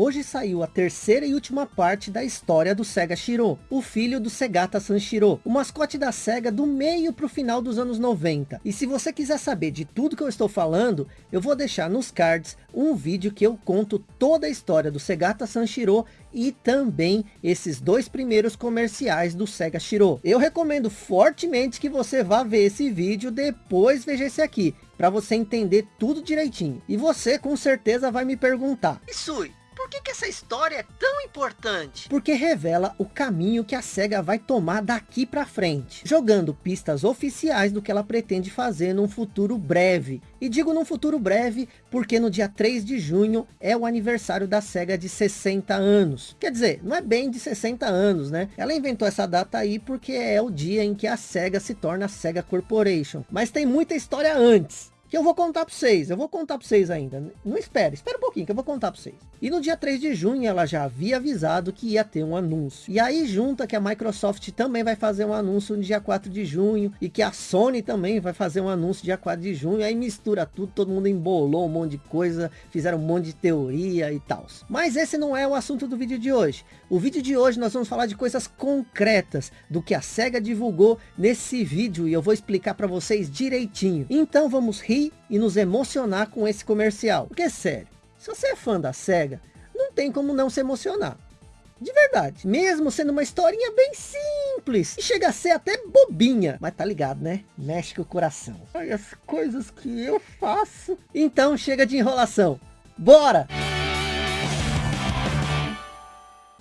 Hoje saiu a terceira e última parte da história do Sega Shiro, o filho do Segata Sanshiro, o mascote da Sega do meio para o final dos anos 90. E se você quiser saber de tudo que eu estou falando, eu vou deixar nos cards um vídeo que eu conto toda a história do Segata Sanshiro e também esses dois primeiros comerciais do Sega Shiro. Eu recomendo fortemente que você vá ver esse vídeo, depois veja esse aqui, para você entender tudo direitinho. E você com certeza vai me perguntar, Isui, por que, que essa história é tão importante? Porque revela o caminho que a SEGA vai tomar daqui para frente, jogando pistas oficiais do que ela pretende fazer num futuro breve. E digo num futuro breve, porque no dia 3 de junho é o aniversário da SEGA de 60 anos. Quer dizer, não é bem de 60 anos, né? Ela inventou essa data aí porque é o dia em que a SEGA se torna a SEGA Corporation. Mas tem muita história antes que eu vou contar para vocês. Eu vou contar para vocês ainda. Não espere, espera um pouquinho que eu vou contar para vocês. E no dia 3 de junho ela já havia avisado que ia ter um anúncio. E aí junta que a Microsoft também vai fazer um anúncio no dia 4 de junho. E que a Sony também vai fazer um anúncio dia 4 de junho. Aí mistura tudo, todo mundo embolou um monte de coisa. Fizeram um monte de teoria e tal. Mas esse não é o assunto do vídeo de hoje. O vídeo de hoje nós vamos falar de coisas concretas. Do que a SEGA divulgou nesse vídeo. E eu vou explicar para vocês direitinho. Então vamos rir rir e nos emocionar com esse comercial. Porque é sério, se você é fã da SEGA, não tem como não se emocionar. De verdade, mesmo sendo uma historinha bem simples, e chega a ser até bobinha, mas tá ligado, né? Mexe com o coração. Ai, as coisas que eu faço. Então chega de enrolação. Bora!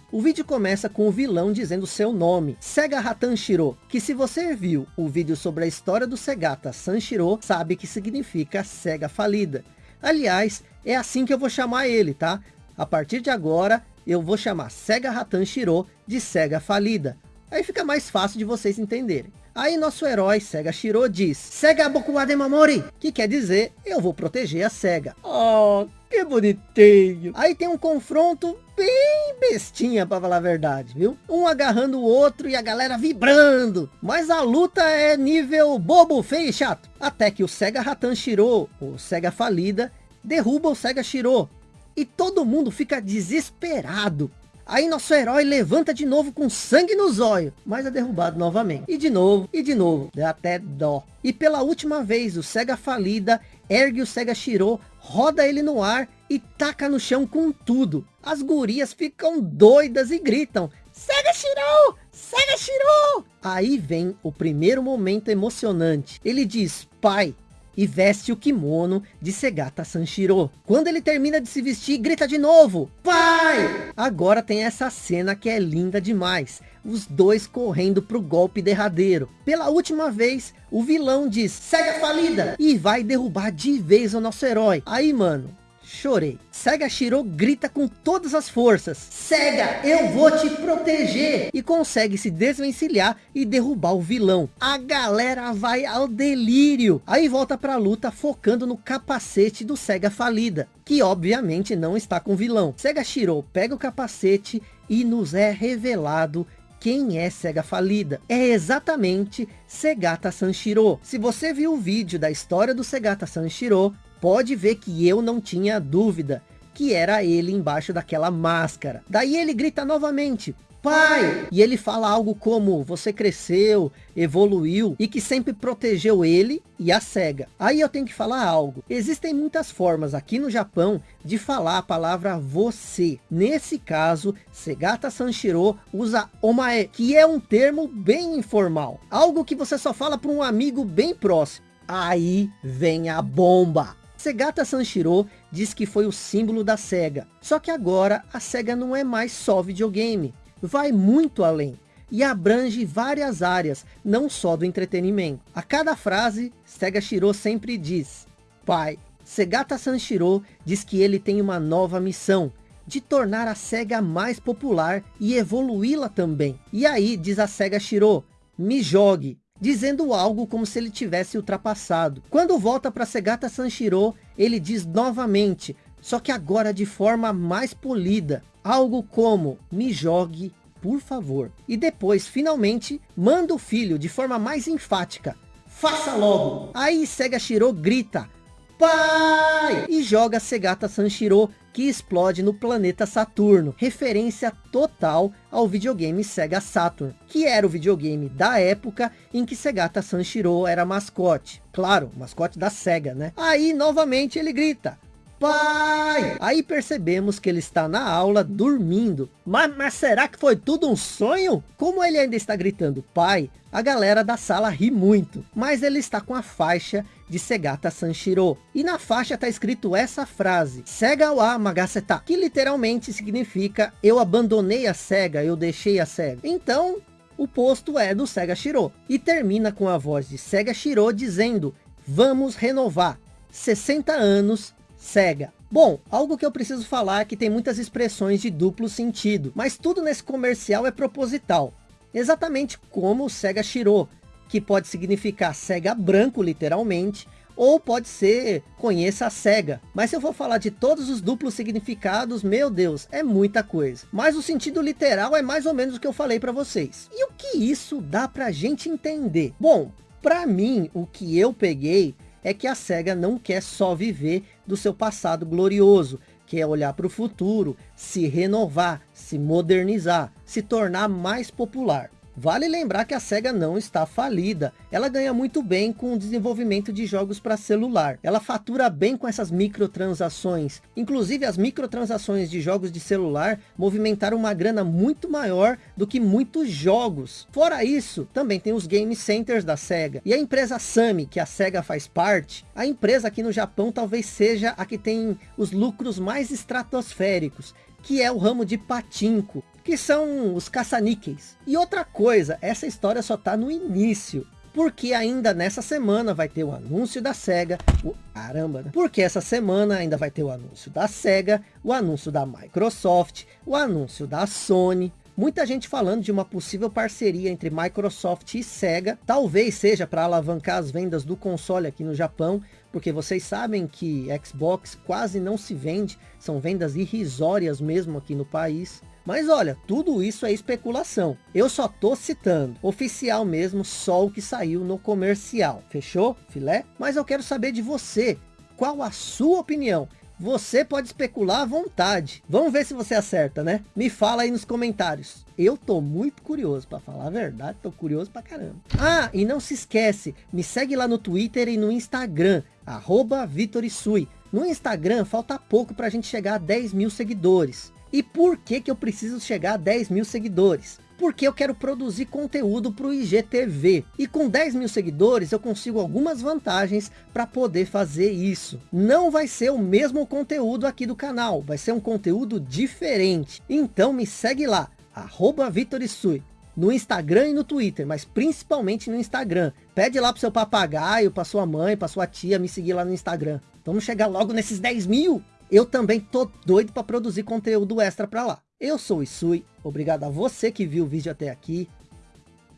O vídeo começa com o vilão dizendo seu nome, Sega Hatan Shiro, que se você viu o vídeo sobre a história do Segata Sanshiro, sabe que significa Sega falida. Aliás, é assim que eu vou chamar ele, tá? A partir de agora, eu vou chamar Sega Hatan Shiro de Sega falida. Aí fica mais fácil de vocês entenderem. Aí nosso herói Sega Shiro diz, Sega Bokuwa Mamori, que quer dizer, eu vou proteger a Sega. Oh, que bonitinho. Aí tem um confronto bem bestinha, para falar a verdade, viu? Um agarrando o outro e a galera vibrando. Mas a luta é nível bobo, feio e chato. Até que o Sega Ratan Shiro, o Sega falida, derruba o Sega Shiro. E todo mundo fica desesperado. Aí nosso herói levanta de novo com sangue nos olhos, mas é derrubado novamente. E de novo, e de novo, dá até dó. E pela última vez, o Sega falida ergue o Sega Shiro, roda ele no ar e taca no chão com tudo. As gurias ficam doidas e gritam, Sega Shiro! Sega Shiro! Aí vem o primeiro momento emocionante. Ele diz, pai, e veste o kimono de Segata Sanshiro. Quando ele termina de se vestir, grita de novo, pai! Agora tem essa cena que é linda demais. Os dois correndo pro golpe derradeiro. Pela última vez, o vilão diz, Sega falida! E vai derrubar de vez o nosso herói. Aí, mano, chorei. Sega Shiro grita com todas as forças. Sega, eu vou te proteger. E consegue se desvencilhar e derrubar o vilão. A galera vai ao delírio. Aí volta pra luta focando no capacete do Sega falida. Que obviamente não está com o vilão. Sega Shiro pega o capacete e nos é revelado quem é Sega falida. É exatamente Segata Sanshiro. Se você viu o vídeo da história do Segata Sanshiro, pode ver que eu não tinha dúvida que era ele embaixo daquela máscara. Daí ele grita novamente, pai! E ele fala algo como, você cresceu, evoluiu e que sempre protegeu ele e a SEGA. Aí eu tenho que falar algo. Existem muitas formas aqui no Japão de falar a palavra você. Nesse caso, Segata Sanshiro usa omae, que é um termo bem informal. Algo que você só fala para um amigo bem próximo. Aí vem a bomba. Segata Sanshiro diz que foi o símbolo da SEGA. Só que agora a SEGA não é mais só videogame. Vai muito além e abrange várias áreas, não só do entretenimento. A cada frase, Sega Shiro sempre diz, Pai, Segata Sanshiro diz que ele tem uma nova missão, de tornar a SEGA mais popular e evoluí-la também. E aí, diz a SEGA Shiro, me jogue, dizendo algo como se ele tivesse ultrapassado. Quando volta para Segata Sanshiro, ele diz novamente, só que agora de forma mais polida, algo como, me jogue, por favor. E depois, finalmente, manda o filho de forma mais enfática, faça logo. Aí Sega Shiro grita, pai! E joga Segata Sanshiro, que explode no planeta Saturno, referência total ao videogame Sega Saturn, que era o videogame da época em que Segata Sanshiro era mascote. Claro, mascote da Sega, né? Aí, novamente, ele grita, Pai! Aí percebemos que ele está na aula dormindo. Mas, mas, será que foi tudo um sonho? Como ele ainda está gritando pai, a galera da sala ri muito. Mas ele está com a faixa de Segata Sanshiro. E na faixa está escrito essa frase, Sega wa Magaseta, que literalmente significa eu abandonei a Sega, eu deixei a Sega. Então, o posto é do Sega Shiro. E termina com a voz de Sega Shiro dizendo, vamos renovar. 60 anos Sega. Bom, algo que eu preciso falar é que tem muitas expressões de duplo sentido, mas tudo nesse comercial é proposital. Exatamente como o Sega Shiro, que pode significar Sega branco, literalmente, ou pode ser conheça a SEGA. Mas se eu for falar de todos os duplos significados, meu Deus, é muita coisa. Mas o sentido literal é mais ou menos o que eu falei para vocês. E o que isso dá pra gente entender? Bom, para mim, o que eu peguei é que a SEGA não quer só viver do seu passado glorioso, quer olhar para o futuro, se renovar, se modernizar, se tornar mais popular. Vale lembrar que a SEGA não está falida. Ela ganha muito bem com o desenvolvimento de jogos para celular. Ela fatura bem com essas microtransações. Inclusive as microtransações de jogos de celular movimentaram uma grana muito maior do que muitos jogos. Fora isso, também tem os game centers da SEGA. E a empresa Sami, que a SEGA faz parte, a empresa aqui no Japão talvez seja a que tem os lucros mais estratosféricos que é o ramo de patinco, que são os caça-níqueis. E outra coisa, essa história só tá no início. Porque ainda nessa semana vai ter o anúncio da SEGA. O... Caramba, né? Porque essa semana ainda vai ter o anúncio da SEGA, o anúncio da Microsoft, o anúncio da Sony. Muita gente falando de uma possível parceria entre Microsoft e Sega. Talvez seja para alavancar as vendas do console aqui no Japão porque vocês sabem que Xbox quase não se vende, são vendas irrisórias mesmo aqui no país. Mas olha, tudo isso é especulação. Eu só tô citando, oficial mesmo, só o que saiu no comercial. Fechou, filé? Mas eu quero saber de você, qual a sua opinião? Você pode especular à vontade. Vamos ver se você acerta, né? Me fala aí nos comentários. Eu tô muito curioso, para falar a verdade, tô curioso pra caramba. Ah, e não se esquece, me segue lá no Twitter e no Instagram, arroba Vitorisui. No Instagram falta pouco para a gente chegar a 10 mil seguidores. E por que que eu preciso chegar a 10 mil seguidores? Porque eu quero produzir conteúdo para o IGTV. E com 10 mil seguidores eu consigo algumas vantagens para poder fazer isso. Não vai ser o mesmo conteúdo aqui do canal, vai ser um conteúdo diferente. Então me segue lá, arroba Vitorisui no Instagram e no Twitter, mas principalmente no Instagram. Pede lá pro seu papagaio, pra sua mãe, pra sua tia me seguir lá no Instagram. Vamos chegar logo nesses 10 mil. Eu também tô doido para produzir conteúdo extra para lá. Eu sou o Isui, obrigado a você que viu o vídeo até aqui.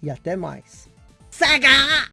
E até mais. Sega!